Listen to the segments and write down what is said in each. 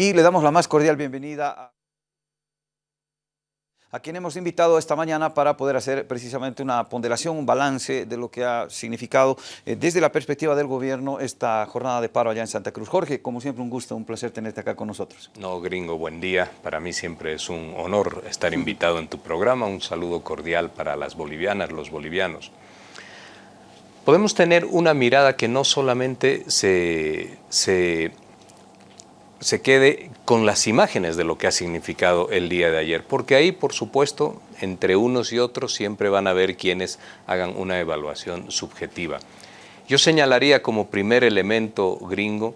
Y le damos la más cordial bienvenida a a quien hemos invitado esta mañana para poder hacer precisamente una ponderación, un balance de lo que ha significado eh, desde la perspectiva del gobierno esta jornada de paro allá en Santa Cruz. Jorge, como siempre un gusto, un placer tenerte acá con nosotros. No, gringo, buen día. Para mí siempre es un honor estar invitado en tu programa. Un saludo cordial para las bolivianas, los bolivianos. Podemos tener una mirada que no solamente se, se se quede con las imágenes de lo que ha significado el día de ayer, porque ahí, por supuesto, entre unos y otros siempre van a haber quienes hagan una evaluación subjetiva. Yo señalaría como primer elemento gringo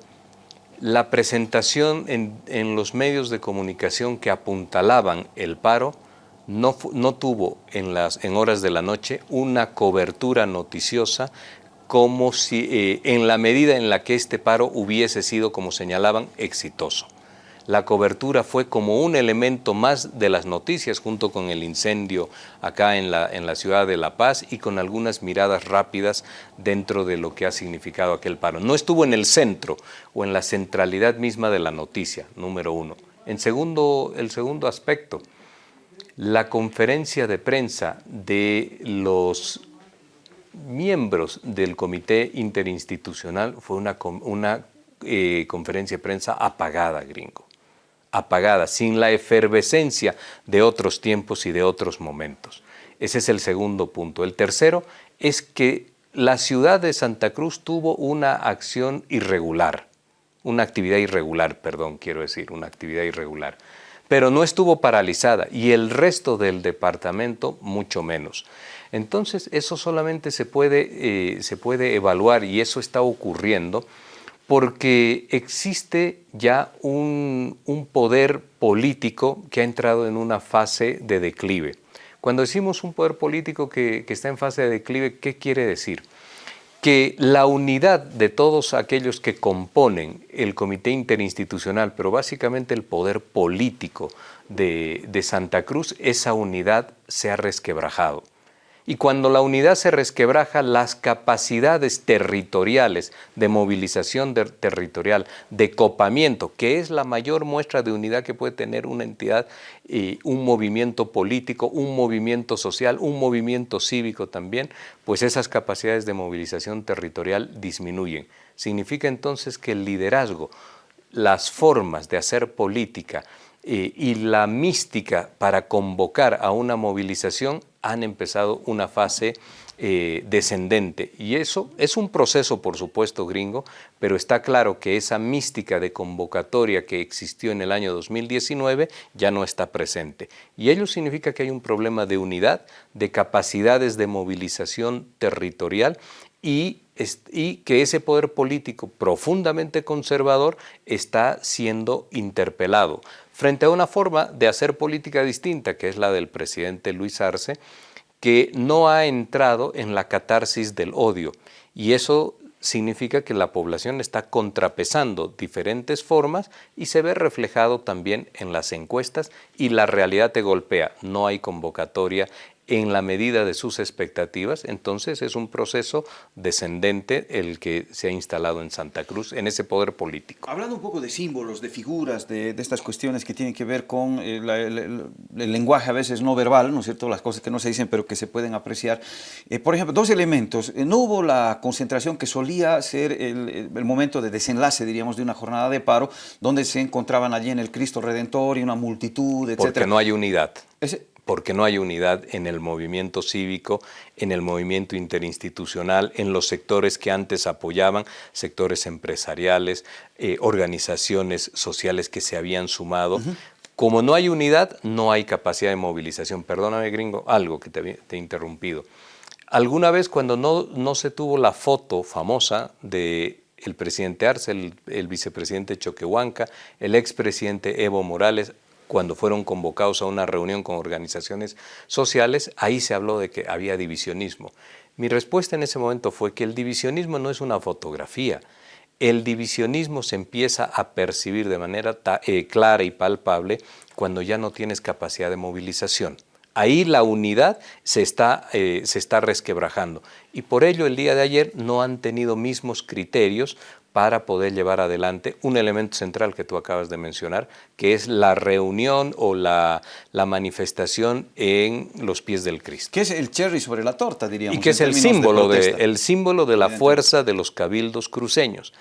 la presentación en, los medios de comunicación que apuntalaban el paro no, no tuvo en, las, en horas de la noche una cobertura noticiosa como si eh, en la medida en la que este paro hubiese sido, como señalaban, exitoso. La cobertura fue como un elemento más de las noticias junto con el incendio acá en la, en la ciudad de La Paz y con algunas miradas rápidas dentro de lo que ha significado aquel paro. No estuvo en el centro o en la centralidad misma de la noticia, número uno. En segundo, el segundo aspecto, la conferencia de prensa de los miembros del comité interinstitucional fue una, una eh, conferencia de prensa apagada, gringo, apagada, sin la efervescencia de otros tiempos y de otros momentos. Ese es el segundo punto. El tercero es que la ciudad de Santa Cruz tuvo una acción irregular, una actividad irregular, perdón, quiero decir, una actividad irregular, pero no estuvo paralizada y el resto del departamento mucho menos. Entonces, eso solamente se puede, eh, se puede evaluar y eso está ocurriendo porque existe ya un, poder político que ha entrado en una fase de declive. Cuando decimos un poder político que, que está en fase de declive, ¿qué quiere decir? Que la unidad de todos aquellos que componen el comité interinstitucional, pero básicamente el poder político de, Santa Cruz, esa unidad se ha resquebrajado. Y cuando la unidad se resquebraja, las capacidades territoriales de movilización territorial, de copamiento, que es la mayor muestra de unidad que puede tener una entidad, un movimiento político, un movimiento social, un movimiento cívico también, pues esas capacidades de movilización territorial disminuyen. Significa entonces que el liderazgo, las formas de hacer política, eh, y la mística para convocar a una movilización han empezado una fase eh, descendente. Y eso es un proceso, por supuesto, gringo, pero está claro que esa mística de convocatoria que existió en el año 2019 ya no está presente. Y ello significa que hay un problema de unidad, de capacidades de movilización territorial y, y que ese poder político profundamente conservador está siendo interpelado frente a una forma de hacer política distinta, que es la del presidente Luis Arce, que no ha entrado en la catarsis del odio. Y eso significa que la población está contrapesando diferentes formas y se ve reflejado también en las encuestas y la realidad te golpea. No hay convocatoria en la medida de sus expectativas, entonces es un proceso descendente el que se ha instalado en Santa Cruz, en ese poder político. Hablando un poco de símbolos, de figuras, de, estas cuestiones que tienen que ver con eh, el, lenguaje a veces no verbal, ¿no es cierto?, las cosas que no se dicen pero que se pueden apreciar. Eh, por ejemplo, dos elementos, eh, no hubo la concentración que solía ser el, momento de desenlace, diríamos, de una jornada de paro, donde se encontraban allí en el Cristo Redentor y una multitud, etc. Porque no hay unidad porque no hay unidad en el movimiento cívico, en el movimiento interinstitucional, en los sectores que antes apoyaban, sectores empresariales, eh, organizaciones sociales que se habían sumado. Como no hay unidad, no hay capacidad de movilización. Perdóname, gringo, algo que te, he interrumpido. Alguna vez cuando no, no se tuvo la foto famosa de el presidente Arce, el, el vicepresidente Choquehuanca, el expresidente Evo Morales, cuando fueron convocados a una reunión con organizaciones sociales, ahí se habló de que había divisionismo. Mi respuesta en ese momento fue que el divisionismo no es una fotografía, el divisionismo se empieza a percibir de manera eh, clara y palpable cuando ya no tienes capacidad de movilización. Ahí la unidad se está, eh, se está resquebrajando y por ello el día de ayer no han tenido mismos criterios para poder llevar adelante un elemento central que tú acabas de mencionar, que es la reunión o la, la manifestación en los pies del Cristo. Que es el cherry sobre la torta, diríamos. Y que es el símbolo de, el símbolo de la fuerza de los cabildos cruceños,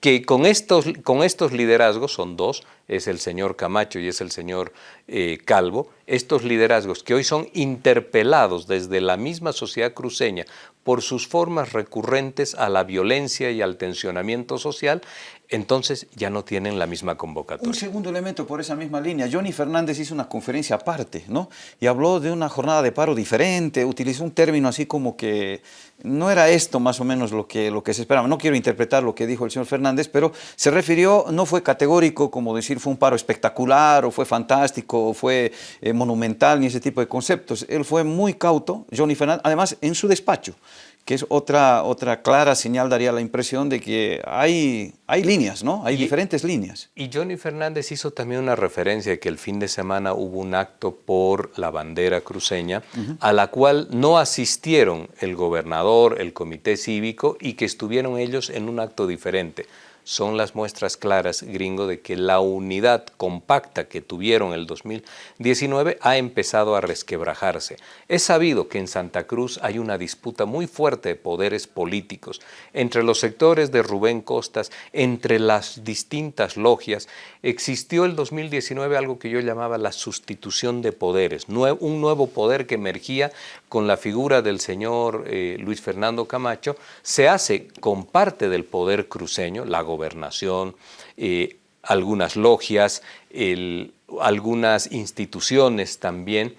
que con estos, con estos liderazgos, son dos, es el señor Camacho y es el señor eh, Calvo, estos liderazgos que hoy son interpelados desde la misma sociedad cruceña por sus formas recurrentes a la violencia y al tensionamiento social, entonces ya no tienen la misma convocatoria. Un segundo elemento por esa misma línea. Johnny Fernández hizo una conferencia aparte, ¿no? Y habló de una jornada de paro diferente, utilizó un término así como que no era esto más o menos lo que, lo que se esperaba. No quiero interpretar lo que dijo el señor Fernández, pero se refirió, no fue categórico como decir fue un paro espectacular o fue fantástico o fue eh, monumental ni ese tipo de conceptos. Él fue muy cauto, Johnny Fernández, además en su despacho que es otra, otra clara señal, daría la impresión de que hay, hay líneas, ¿no? Hay diferentes líneas. Y Johnny Fernández hizo también una referencia que el fin de semana hubo un acto por la bandera cruceña, a la cual no asistieron el gobernador, el comité cívico y que estuvieron ellos en un acto diferente son las muestras claras, gringo, de que la unidad compacta que tuvieron el 2019 ha empezado a resquebrajarse. Es sabido que en Santa Cruz hay una disputa muy fuerte de poderes políticos entre los sectores de Rubén Costas, entre las distintas logias. Existió el 2019 algo que yo llamaba la sustitución de poderes, un nuevo poder que emergía con la figura del señor eh, Luis Fernando Camacho, se hace con parte del poder cruceño, la gobernación, eh, algunas logias, algunas instituciones también,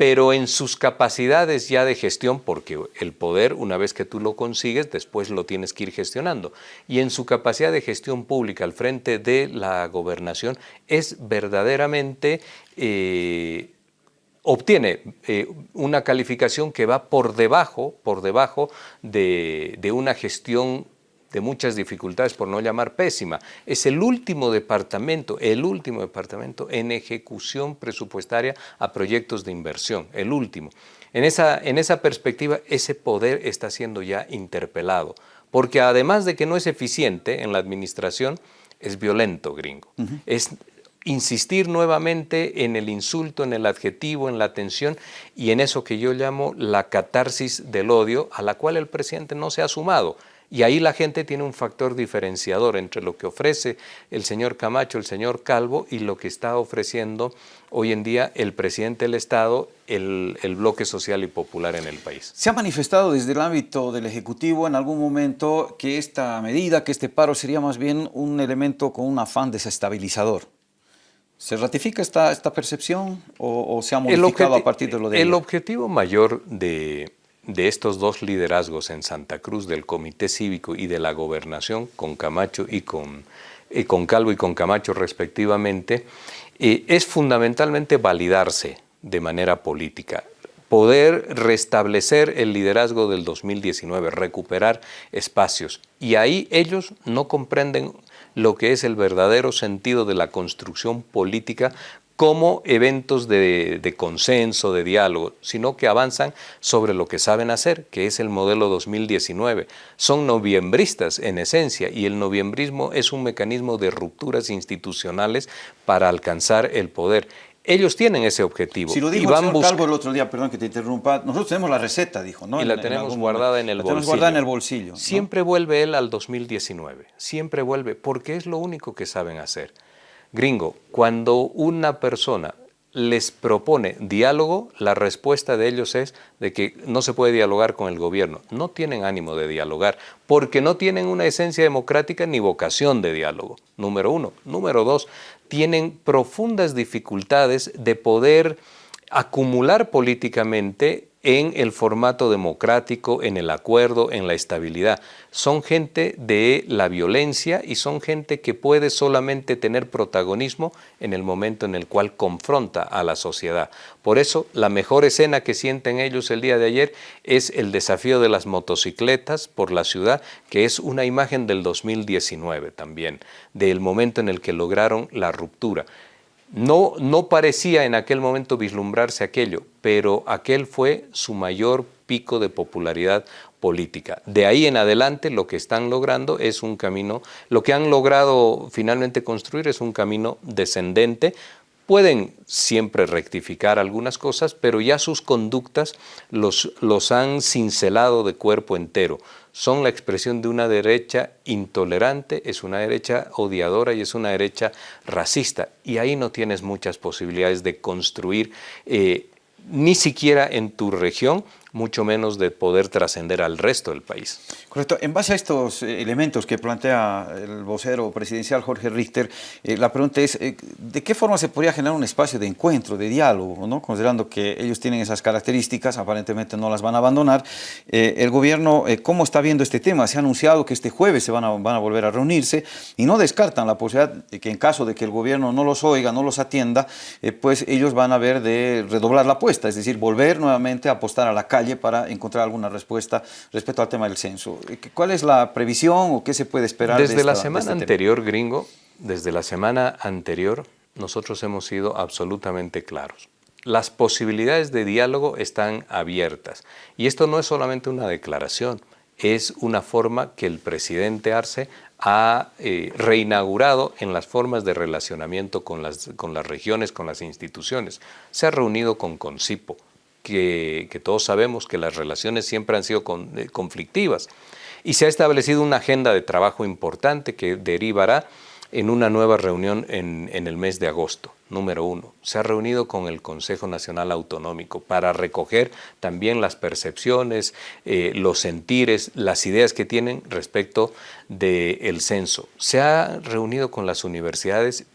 pero en sus capacidades ya de gestión, porque el poder, una vez que tú lo consigues, después lo tienes que ir gestionando, y en su capacidad de gestión pública al frente de la gobernación, es verdaderamente... Eh, obtiene eh, una calificación que va por debajo, por debajo de, de una gestión de muchas dificultades, por no llamar pésima. Es el último departamento, el último departamento en ejecución presupuestaria a proyectos de inversión, el último. En esa, en esa perspectiva, ese poder está siendo ya interpelado, porque además de que no es eficiente en la administración, es violento, gringo. Es insistir nuevamente en el insulto, en el adjetivo, en la tensión y en eso que yo llamo la catarsis del odio, a la cual el presidente no se ha sumado. Y ahí la gente tiene un factor diferenciador entre lo que ofrece el señor Camacho, el señor Calvo y lo que está ofreciendo hoy en día el presidente del Estado, el, el, bloque social y popular en el país. ¿Se ha manifestado desde el ámbito del Ejecutivo en algún momento que esta medida, que este paro sería más bien un elemento con un afán desestabilizador? ¿Se ratifica esta, esta percepción o, se ha modificado a partir de lo de El objetivo mayor de, de estos dos liderazgos en Santa Cruz, del Comité Cívico y de la Gobernación, con Camacho y con, con Calvo y con Camacho respectivamente, eh, es fundamentalmente validarse de manera política, poder restablecer el liderazgo del 2019, recuperar espacios. Y ahí ellos no comprenden lo que es el verdadero sentido de la construcción política como eventos de, consenso, de diálogo, sino que avanzan sobre lo que saben hacer, que es el modelo 2019. Son noviembristas en esencia y el noviembrismo es un mecanismo de rupturas institucionales para alcanzar el poder. Ellos tienen ese objetivo. Si lo dijo el señor Calvo el otro día, perdón que te interrumpa, nosotros tenemos la receta, dijo, ¿no? Y la tenemos guardada en el la bolsillo. Tenemos guardada en el bolsillo. Siempre vuelve él al 2019, siempre vuelve, porque es lo único que saben hacer. Gringo, cuando una persona les propone diálogo, la respuesta de ellos es de que no se puede dialogar con el gobierno. No tienen ánimo de dialogar porque no tienen una esencia democrática ni vocación de diálogo, número uno. Número dos, tienen profundas dificultades de poder acumular políticamente en el formato democrático, en el acuerdo, en la estabilidad. Son gente de la violencia y son gente que puede solamente tener protagonismo en el momento en el cual confronta a la sociedad. Por eso, la mejor escena que sienten ellos el día de ayer es el desafío de las motocicletas por la ciudad, que es una imagen del 2019 también, del momento en el que lograron la ruptura. No, parecía en aquel momento vislumbrarse aquello, pero aquel fue su mayor pico de popularidad política. De ahí en adelante lo que están logrando es un camino, lo que han logrado finalmente construir es un camino descendente, pueden siempre rectificar algunas cosas, pero ya sus conductas los, los han cincelado de cuerpo entero. Son la expresión de una derecha intolerante, es una derecha odiadora y es una derecha racista. Y ahí no tienes muchas posibilidades de construir, eh, ni siquiera en tu región, mucho menos de poder trascender al resto del país. Correcto. En base a estos eh, elementos que plantea el vocero presidencial Jorge Richter, eh, la pregunta es, eh, ¿de qué forma se podría generar un espacio de encuentro, de diálogo, ¿no? considerando que ellos tienen esas características, aparentemente no las van a abandonar? el gobierno, ¿cómo está viendo este tema? Se ha anunciado que este jueves se van a, van a volver a reunirse y no descartan la posibilidad de que en caso de que el gobierno no los oiga, no los atienda, pues ellos van a ver de redoblar la apuesta, es decir, volver nuevamente a apostar a la calle para encontrar alguna respuesta respecto al tema del censo. ¿Cuál es la previsión o qué se puede esperar? Desde la semana anterior, gringo, desde la semana anterior, nosotros hemos sido absolutamente claros. Las posibilidades de diálogo están abiertas. Y esto no es solamente una declaración, es una forma que el presidente Arce ha eh, reinaugurado en las formas de relacionamiento con las, con las regiones, con las instituciones. Se ha reunido con Concipo, que, todos sabemos que las relaciones siempre han sido eh, conflictivas. Y se ha establecido una agenda de trabajo importante que derivará en una nueva reunión en, el mes de agosto, número uno. Se ha reunido con el Consejo Nacional Autonómico para recoger también las percepciones, eh, los sentires, las ideas que tienen respecto del censo. Se ha reunido con las universidades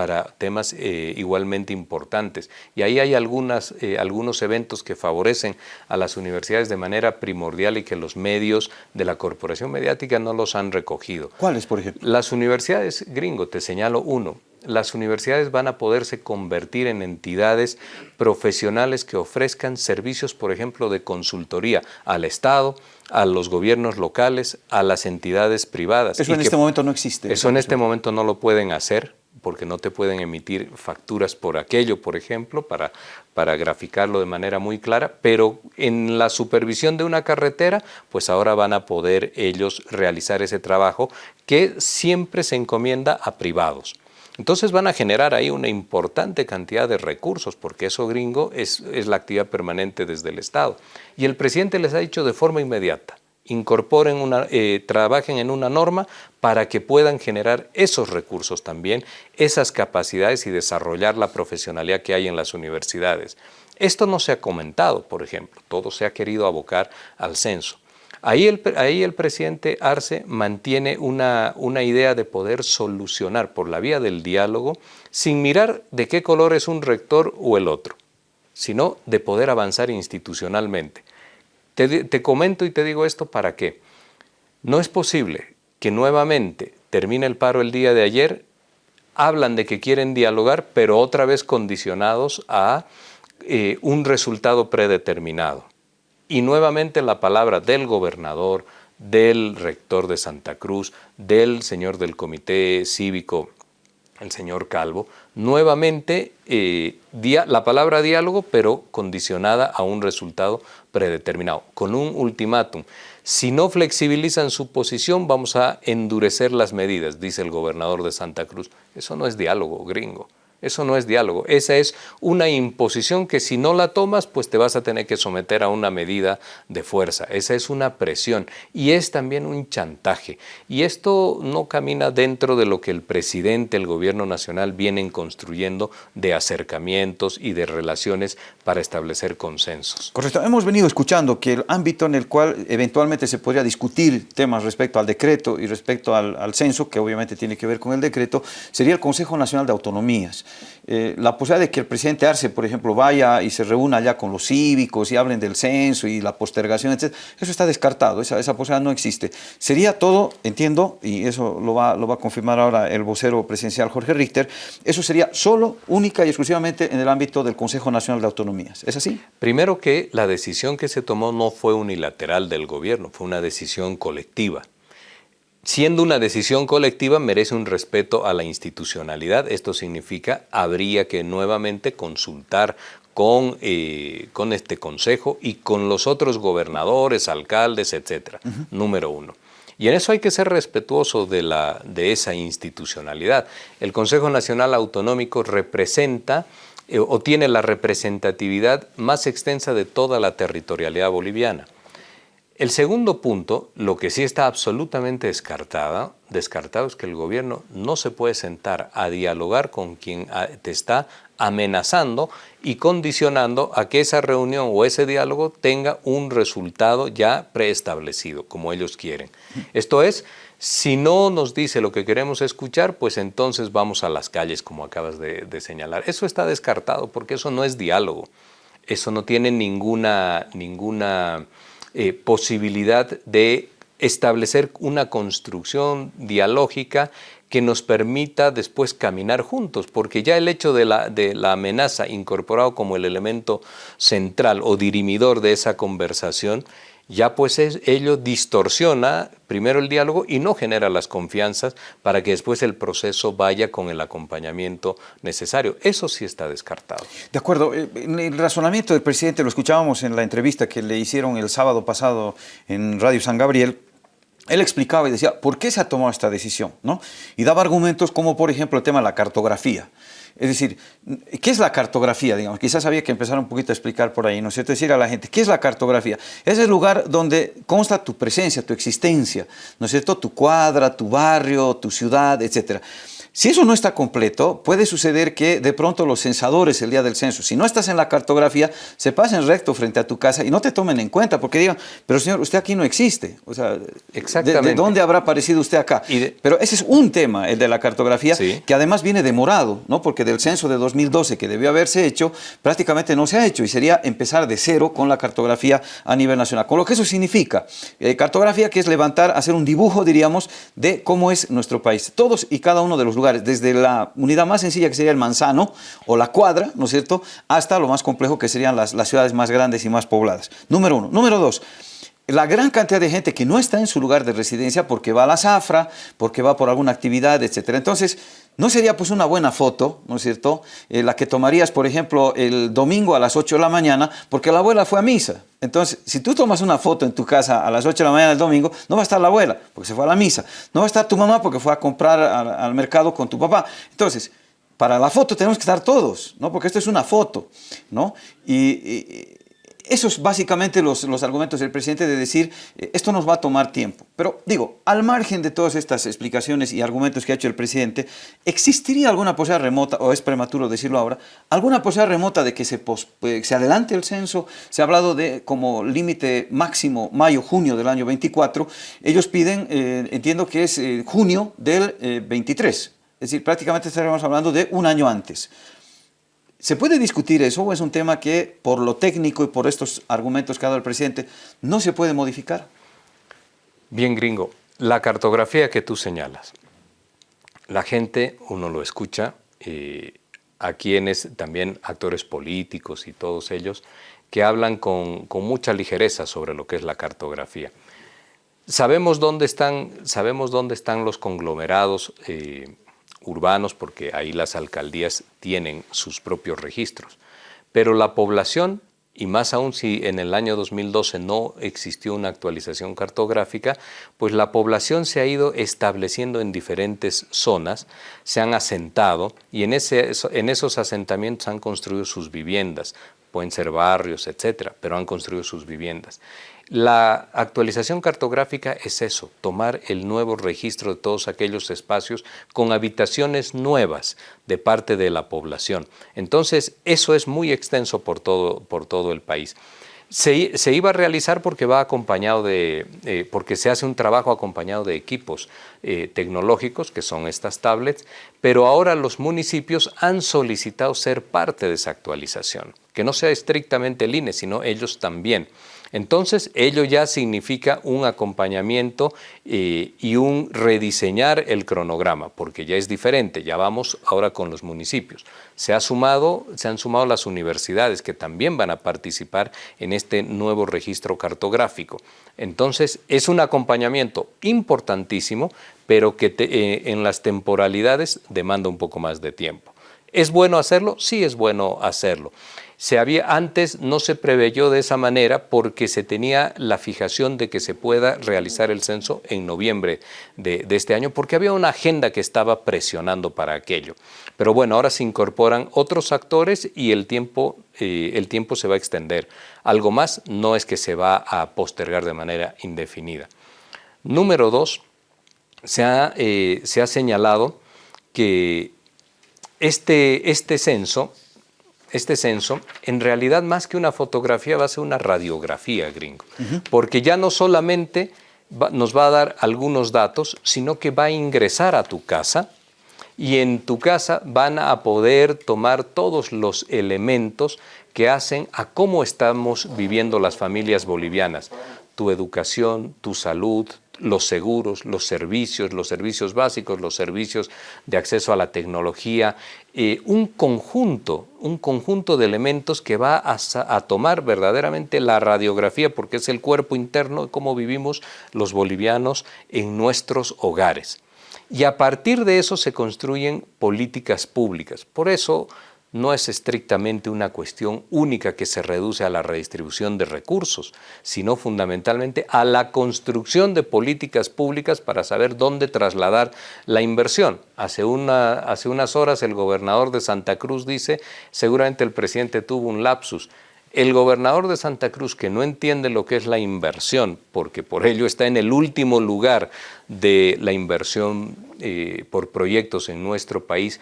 para temas eh, igualmente importantes. Y ahí hay algunas, eh, algunos eventos que favorecen a las universidades de manera primordial y que los medios de la corporación mediática no los han recogido. ¿Cuáles, por ejemplo? Las universidades, gringo, te señalo uno, las universidades van a poderse convertir en entidades profesionales que ofrezcan servicios, por ejemplo, de consultoría al Estado, a los gobiernos locales, a las entidades privadas. Eso en este momento no existe. Eso en este momento no lo pueden hacer porque no te pueden emitir facturas por aquello, por ejemplo, para, para graficarlo de manera muy clara, pero en la supervisión de una carretera, pues ahora van a poder ellos realizar ese trabajo que siempre se encomienda a privados. Entonces van a generar ahí una importante cantidad de recursos, porque eso gringo es, es la actividad permanente desde el Estado. Y el presidente les ha dicho de forma inmediata, incorporen una, eh, trabajen en una norma para que puedan generar esos recursos también, esas capacidades y desarrollar la profesionalidad que hay en las universidades. Esto no se ha comentado, por ejemplo, todo se ha querido abocar al censo. Ahí el, ahí el presidente Arce mantiene una, una idea de poder solucionar por la vía del diálogo sin mirar de qué color es un rector o el otro, sino de poder avanzar institucionalmente. Te, comento y te digo esto para qué. No es posible que nuevamente termine el paro el día de ayer, hablan de que quieren dialogar, pero otra vez condicionados a eh, un resultado predeterminado. Y nuevamente la palabra del gobernador, del rector de Santa Cruz, del señor del comité cívico el señor Calvo, nuevamente eh, la palabra diálogo, pero condicionada a un resultado predeterminado, con un ultimátum. Si no flexibilizan su posición, vamos a endurecer las medidas, dice el gobernador de Santa Cruz. Eso no es diálogo, gringo. Eso no es diálogo, esa es una imposición que si no la tomas, pues te vas a tener que someter a una medida de fuerza. Esa es una presión y es también un chantaje. Y esto no camina dentro de lo que el presidente, el gobierno nacional vienen construyendo de acercamientos y de relaciones para establecer consensos. Correcto. Hemos venido escuchando que el ámbito en el cual eventualmente se podría discutir temas respecto al decreto y respecto al, censo, que obviamente tiene que ver con el decreto, sería el Consejo Nacional de Autonomías. Eh, la posibilidad de que el presidente Arce, por ejemplo, vaya y se reúna allá con los cívicos y hablen del censo y la postergación, etc., eso está descartado, esa, esa posibilidad no existe. Sería todo, entiendo, y eso lo va, lo va a confirmar ahora el vocero presidencial Jorge Richter, eso sería solo, única y exclusivamente en el ámbito del Consejo Nacional de Autonomías. ¿Es así? Primero que la decisión que se tomó no fue unilateral del gobierno, fue una decisión colectiva. Siendo una decisión colectiva, merece un respeto a la institucionalidad. Esto significa habría que nuevamente consultar con, eh, con este consejo y con los otros gobernadores, alcaldes, etcétera. Número uno. Y en eso hay que ser respetuoso de, la, de esa institucionalidad. El Consejo Nacional Autonómico representa eh, o tiene la representatividad más extensa de toda la territorialidad boliviana. El segundo punto, lo que sí está absolutamente descartada, descartado es que el gobierno no se puede sentar a dialogar con quien ah, te está amenazando y condicionando a que esa reunión o ese diálogo tenga un resultado ya preestablecido, como ellos quieren. Esto es, si no nos dice lo que queremos escuchar, pues entonces vamos a las calles, como acabas de, señalar. Eso está descartado porque eso no es diálogo. Eso no tiene ninguna, ninguna eh, posibilidad de establecer una construcción dialógica que nos permita después caminar juntos, porque ya el hecho de la, de la amenaza incorporado como el elemento central o dirimidor de esa conversación ya pues ello distorsiona primero el diálogo y no genera las confianzas para que después el proceso vaya con el acompañamiento necesario. Eso sí está descartado. De acuerdo. Eh, el razonamiento del presidente lo escuchábamos en la entrevista que le hicieron el sábado pasado en Radio San Gabriel, él explicaba y decía, ¿por qué se ha tomado esta decisión? ¿no? Y daba argumentos como, por ejemplo, el tema de la cartografía. Es decir, ¿qué es la cartografía? Digamos? Quizás había que empezar un poquito a explicar por ahí, ¿no es cierto? Decir a la gente, ¿qué es la cartografía? Es el lugar donde consta tu presencia, tu existencia, ¿no es cierto? Tu cuadra, tu barrio, tu ciudad, etcétera. Si eso no está completo, puede suceder que de pronto los censadores el día del censo, si no estás en la cartografía, se pasen recto frente a tu casa y no te tomen en cuenta porque digan, pero señor, usted aquí no existe. O sea, ¿de, dónde habrá aparecido usted acá? pero ese es un tema, el de la cartografía, que además viene demorado, ¿no? porque del censo de 2012 que debió haberse hecho, prácticamente no se ha hecho y sería empezar de cero con la cartografía a nivel nacional. Con lo que eso significa, eh, cartografía que es levantar, hacer un dibujo, diríamos, de cómo es nuestro país. Todos y cada uno de los desde la unidad más sencilla que sería el manzano o la cuadra, ¿no es cierto?, hasta lo más complejo que serían las ciudades más grandes y más pobladas. Número uno. Número dos, la gran cantidad de gente que no está en su lugar de residencia porque va a la zafra, porque va por alguna actividad, etc. Entonces, ¿no sería pues una buena foto, ¿no es cierto?, eh, la que tomarías, por ejemplo, el domingo a las 8 de la mañana, porque la abuela fue a misa. Entonces, si tú tomas una foto en tu casa a las 8 de la mañana del domingo, no va a estar la abuela, porque se fue a la misa. No va a estar tu mamá porque fue a comprar al, mercado con tu papá. Entonces, para la foto tenemos que estar todos, ¿no? Porque esto es una foto, ¿no? y esos básicamente los, los argumentos del presidente de decir, eh, esto nos va a tomar tiempo. Pero digo, al margen de todas estas explicaciones y argumentos que ha hecho el presidente, ¿existiría alguna posibilidad remota, o es prematuro decirlo ahora, alguna posibilidad remota de que se, eh, se adelante el censo? Se ha hablado de como límite máximo mayo-junio del año 24. Ellos piden, eh, entiendo que es junio del 23. Es decir, prácticamente estaríamos hablando de un año antes. ¿Se puede discutir eso o es un tema que por lo técnico y por estos argumentos que ha dado el presidente no se puede modificar? Bien, gringo, la cartografía que tú señalas, la gente, uno lo escucha, a quienes también actores políticos y todos ellos, que hablan con, mucha ligereza sobre lo que es la cartografía. Sabemos dónde están, sabemos dónde están los conglomerados eh, urbanos, porque ahí las alcaldías tienen sus propios registros. Pero la población, y más aún si en el año 2012 no existió una actualización cartográfica, pues la población se ha ido estableciendo en diferentes zonas, se han asentado y en, ese, en esos asentamientos han construido sus viviendas, pueden ser barrios, etcétera, pero han construido sus viviendas. La actualización cartográfica es eso, tomar el nuevo registro de todos aquellos espacios con habitaciones nuevas de parte de la población. Entonces, eso es muy extenso por todo, por todo el país. Se, iba a realizar porque va acompañado de, eh, porque se hace un trabajo acompañado de equipos eh, tecnológicos, que son estas tablets, pero ahora los municipios han solicitado ser parte de esa actualización, que no sea estrictamente el INE, sino ellos también. Entonces, ello ya significa un acompañamiento eh, y un rediseñar el cronograma, porque ya es diferente, ya vamos ahora con los municipios. Se, ha sumado, se han sumado las universidades que también van a participar en este nuevo registro cartográfico. Entonces, es un acompañamiento importantísimo, pero que eh, en las temporalidades demanda un poco más de tiempo. ¿Es bueno hacerlo? Sí es bueno hacerlo. Se había, antes no se preveyó de esa manera porque se tenía la fijación de que se pueda realizar el censo en noviembre de, este año, porque había una agenda que estaba presionando para aquello. Pero bueno, ahora se incorporan otros actores y el tiempo, eh, el tiempo se va a extender. Algo más no es que se va a postergar de manera indefinida. Número dos, se ha, eh, se ha señalado que este, este censo este censo, en realidad más que una fotografía va a ser una radiografía, gringo, porque ya no solamente nos va a dar algunos datos, sino que va a ingresar a tu casa y en tu casa van a poder tomar todos los elementos que hacen a cómo estamos viviendo las familias bolivianas, tu educación, tu salud, los seguros, los servicios, los servicios básicos, los servicios de acceso a la tecnología, eh, un conjunto, un conjunto de elementos que va a, a, tomar verdaderamente la radiografía, porque es el cuerpo interno de cómo vivimos los bolivianos en nuestros hogares. Y a partir de eso se construyen políticas públicas. Por eso no es estrictamente una cuestión única que se reduce a la redistribución de recursos, sino fundamentalmente a la construcción de políticas públicas para saber dónde trasladar la inversión. Hace, unas horas el gobernador de Santa Cruz dice, seguramente el presidente tuvo un lapsus, el gobernador de Santa Cruz, que no entiende lo que es la inversión, porque por ello está en el último lugar de la inversión eh, por proyectos en nuestro país,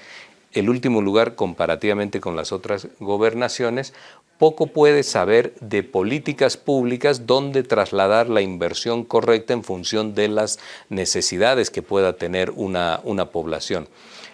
el último lugar comparativamente con las otras gobernaciones, poco puede saber de políticas públicas donde trasladar la inversión correcta en función de las necesidades que pueda tener una, una población.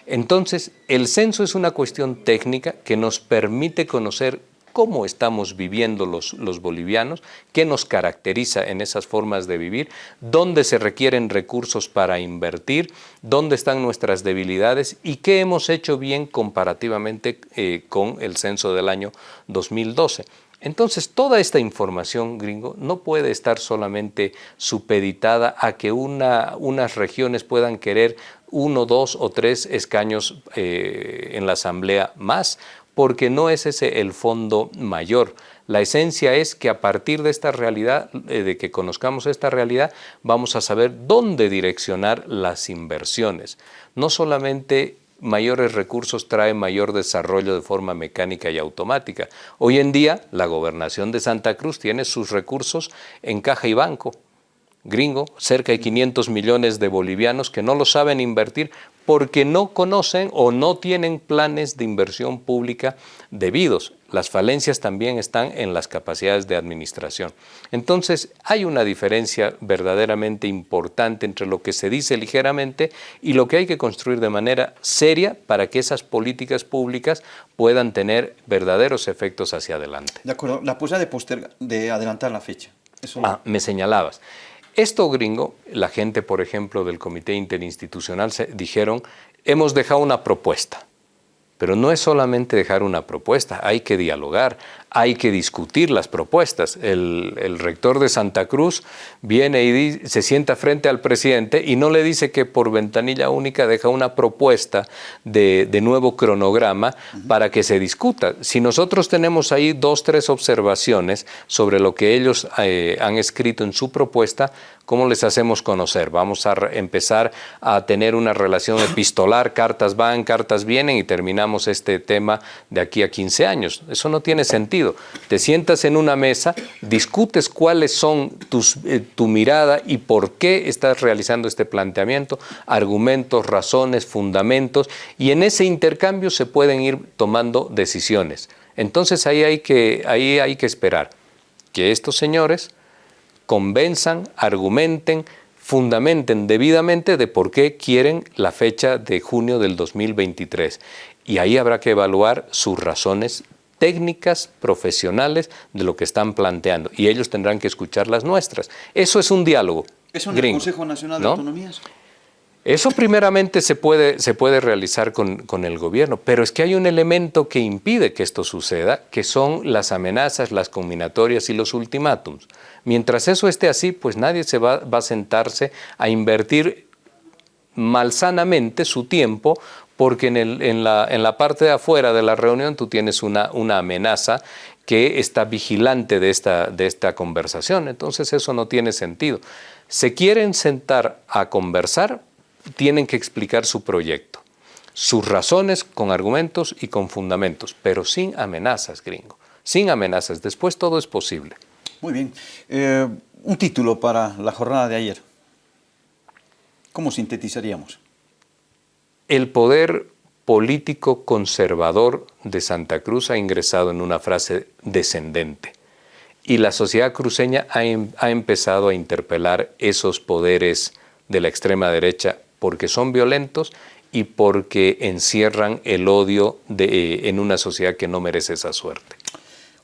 Entonces, el censo es una cuestión técnica que nos permite conocer cómo estamos viviendo los, los, bolivianos, qué nos caracteriza en esas formas de vivir, dónde se requieren recursos para invertir, dónde están nuestras debilidades y qué hemos hecho bien comparativamente eh, con el censo del año 2012. Entonces, toda esta información, gringo, no puede estar solamente supeditada a que una, unas regiones puedan querer uno, dos o tres escaños eh, en la asamblea más porque no es ese el fondo mayor. La esencia es que a partir de esta realidad, eh, de que conozcamos esta realidad, vamos a saber dónde direccionar las inversiones. No solamente mayores recursos trae mayor desarrollo de forma mecánica y automática. Hoy en día, la gobernación de Santa Cruz tiene sus recursos en caja y banco gringo, cerca de 500 millones de bolivianos que no lo saben invertir porque no conocen o no tienen planes de inversión pública debidos. Las falencias también están en las capacidades de administración. Entonces, hay una diferencia verdaderamente importante entre lo que se dice ligeramente y lo que hay que construir de manera seria para que esas políticas públicas puedan tener verdaderos efectos hacia adelante. De acuerdo. La posibilidad de, de adelantar la fecha. Eso ah, me señalabas. Esto gringo, la gente, por ejemplo, del Comité Interinstitucional se dijeron, hemos dejado una propuesta. Pero no es solamente dejar una propuesta, hay que dialogar, hay que discutir las propuestas. El, rector de Santa Cruz viene y se sienta frente al presidente y no le dice que por ventanilla única deja una propuesta de, nuevo cronograma para que se discuta. Si nosotros tenemos ahí dos, tres observaciones sobre lo que ellos eh, han escrito en su propuesta, ¿Cómo les hacemos conocer? Vamos a empezar a tener una relación epistolar, cartas van, cartas vienen y terminamos este tema de aquí a 15 años. Eso no tiene sentido. Te sientas en una mesa, discutes cuáles son tus, eh, tu mirada y por qué estás realizando este planteamiento, argumentos, razones, fundamentos, y en ese intercambio se pueden ir tomando decisiones. Entonces ahí hay que, ahí hay que esperar que estos señores convenzan, argumenten, fundamenten debidamente de por qué quieren la fecha de junio del 2023. Y ahí habrá que evaluar sus razones técnicas, profesionales de lo que están planteando. Y ellos tendrán que escuchar las nuestras. Eso es un diálogo. ¿Es un Consejo Nacional de Autonomías? Eso primeramente se puede, se puede realizar con, con, el gobierno, pero es que hay un elemento que impide que esto suceda, que son las amenazas, las combinatorias y los ultimátums. Mientras eso esté así, pues nadie se va, va a sentarse a invertir malsanamente su tiempo porque en, la, parte de afuera de la reunión tú tienes una, amenaza que está vigilante de esta, de esta conversación. Entonces eso no tiene sentido. Se quieren sentar a conversar, tienen que explicar su proyecto, sus razones con argumentos y con fundamentos, pero sin amenazas, gringo, sin amenazas. Después todo es posible. Muy bien. Eh, un título para la jornada de ayer. ¿Cómo sintetizaríamos? El poder político conservador de Santa Cruz ha ingresado en una frase descendente y la sociedad cruceña ha, em, empezado a interpelar esos poderes de la extrema derecha porque son violentos y porque encierran el odio eh, en una sociedad que no merece esa suerte.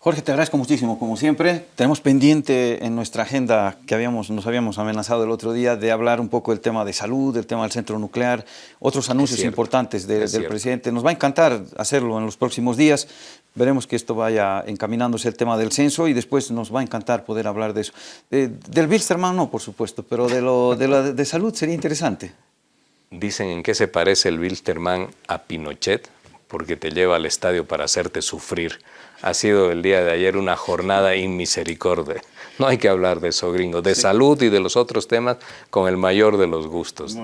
Jorge, te agradezco muchísimo, como siempre. Tenemos pendiente en nuestra agenda que habíamos, nos habíamos amenazado el otro día de hablar un poco del tema de salud, del tema del centro nuclear, otros anuncios importantes de, del presidente. Nos va a encantar hacerlo en los próximos días. Veremos que esto vaya encaminándose el tema del censo y después nos va a encantar poder hablar de eso. del Bilsterman no, por supuesto, pero de, lo, de, la, de salud sería interesante. Dicen en qué se parece el Bilsterman a Pinochet, porque te lleva al estadio para hacerte sufrir ha sido el día de ayer una jornada inmisericordia. No hay que hablar de eso, gringo. De salud y de los otros temas con el mayor de los gustos.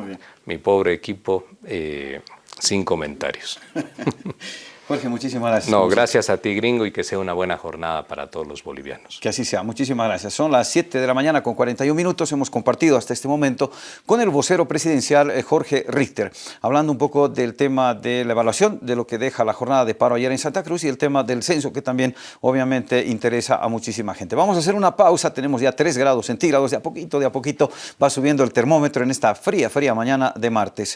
Mi pobre equipo, eh, sin comentarios. Jorge, muchísimas gracias. No, gracias a ti, gringo, y que sea una buena jornada para todos los bolivianos. Que así sea. Muchísimas gracias. Son las 7 de la mañana con 41 minutos. Hemos compartido hasta este momento con el vocero presidencial eh, Jorge Richter, hablando un poco del tema de la evaluación de lo que deja la jornada de paro ayer en Santa Cruz y el tema del censo, que también obviamente interesa a muchísima gente. Vamos a hacer una pausa. Tenemos ya 3 grados centígrados. De a poquito, de a poquito va subiendo el termómetro en esta fría, fría mañana de martes.